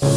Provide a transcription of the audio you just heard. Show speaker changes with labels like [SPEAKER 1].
[SPEAKER 1] God.